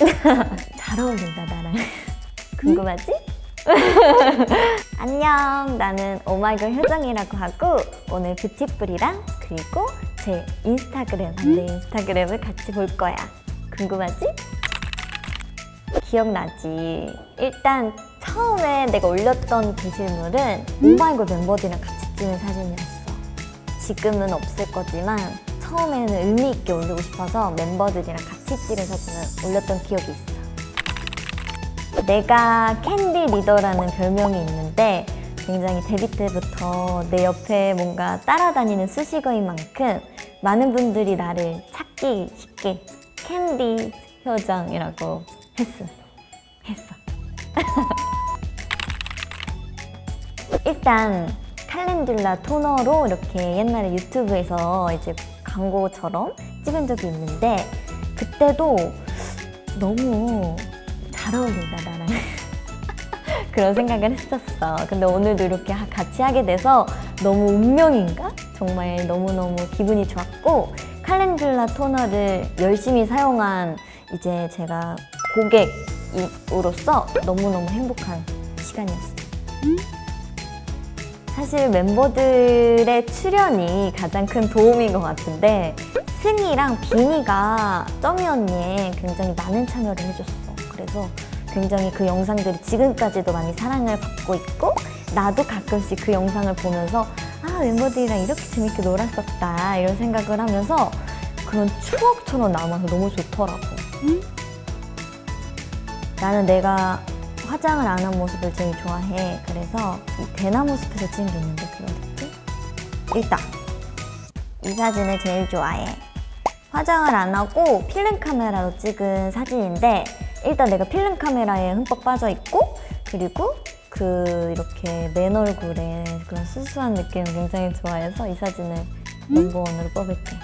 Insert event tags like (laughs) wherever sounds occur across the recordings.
(laughs) 잘 어울린다 나랑. 궁금하지? (laughs) 안녕. 나는 오마이걸 효정이라고 하고 오늘 뷰티풀이랑 그리고 제 인스타그램 내 인스타그램을 같이 볼 거야. 궁금하지? 기억나지? 일단 처음에 내가 올렸던 게시물은 오마이걸 멤버들이랑 같이 찍은 사진이었어. 지금은 없을 거지만 처음에는 의미 있게 올리고 싶어서 멤버들이랑 같이 찍은 사진을 올렸던 기억이 있어 내가 캔디 리더라는 별명이 있는데 굉장히 데뷔 때부터 내 옆에 뭔가 따라다니는 수식어인 만큼 많은 분들이 나를 찾기 쉽게 캔디 효정이라고 했어. 했어. (laughs) 일단 칼렌듈라 토너로 이렇게 옛날에 유튜브에서 이제 광고처럼 찍은 적이 있는데 그때도 너무 잘 어울린다 나랑. (laughs) 그런 생각을 했었어. 근데 오늘도 이렇게 하- 같이 하게 돼서 너무 운명인가? 정말 너무너무 기분이 좋았고 칼렌듈라 토너를 열심히 사용한 이제 제가 고객으로서 너무너무 행복한 시간이었어요 사실 멤버들의 출연이 가장 큰 도움인 것 같은데 승희랑 비니가 점이 언니에 굉장히 많은 참여를 해줬어. 그래서 굉장히 그 영상들이 지금까지도 많이 사랑을 받고 있고 나도 가끔씩 그 영상을 보면서 아 멤버들이랑 이렇게 재밌게 놀았었다 이런 생각을 하면서 그런 추억처럼 남아서 너무 좋더라고. 나는 내가 화장을 안 한 모습을 제일 좋아해. 그래서 이 대나무 숲에서 찍은 게 있는데 그거? 일단 이 사진을 제일 좋아해. 화장을 안 하고 필름 카메라로 찍은 사진인데 일단 내가 필름 카메라에 흠뻑 빠져 있고 그리고 그 이렇게 맨 얼굴에 그런 수수한 느낌을 굉장히 좋아해서 이 사진을 넘버원으로 뽑을게.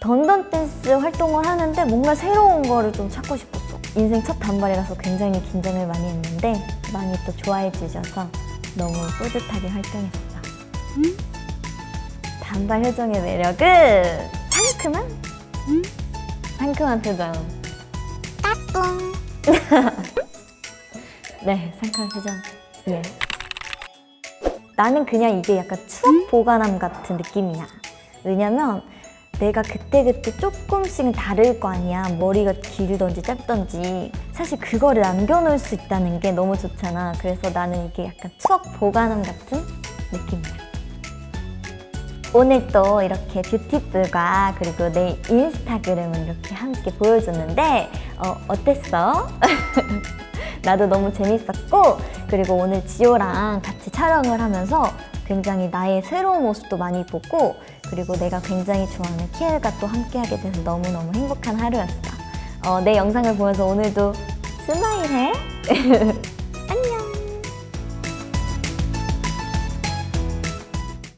던던 댄스 활동을 하는데 뭔가 새로운 거를 좀 찾고 싶었어. 인생 첫 단발이라서 굉장히 긴장을 많이 했는데 많이 또 좋아해 주셔서 너무 뿌듯하게 활동했어. 단발 효정의 매력은 상큼한? 상큼한 표정. 까꿍. (laughs) 네, 상큼한 표정. 예. 나는 그냥 이게 약간 추억 보관함 같은 느낌이야. 왜냐면 내가 그때그때 조금씩은 다를 거 아니야. 머리가 길던지 짧던지. 사실 그거를 남겨놓을 수 있다는 게 너무 좋잖아. 그래서 나는 이게 약간 추억 보관함 같은 느낌이야. 오늘 또 이렇게 뷰티풀과 그리고 내 인스타그램을 이렇게 함께 보여줬는데 어, 어땠어? (laughs) 나도 너무 재밌었고 그리고 오늘 지호랑 같이 촬영을 하면서 굉장히 나의 새로운 모습도 많이 보고 그리고 내가 굉장히 좋아하는 키엘과 또 함께하게 돼서 너무너무 행복한 하루였어 어, 내 영상을 보면서 오늘도 스마일해? (laughs)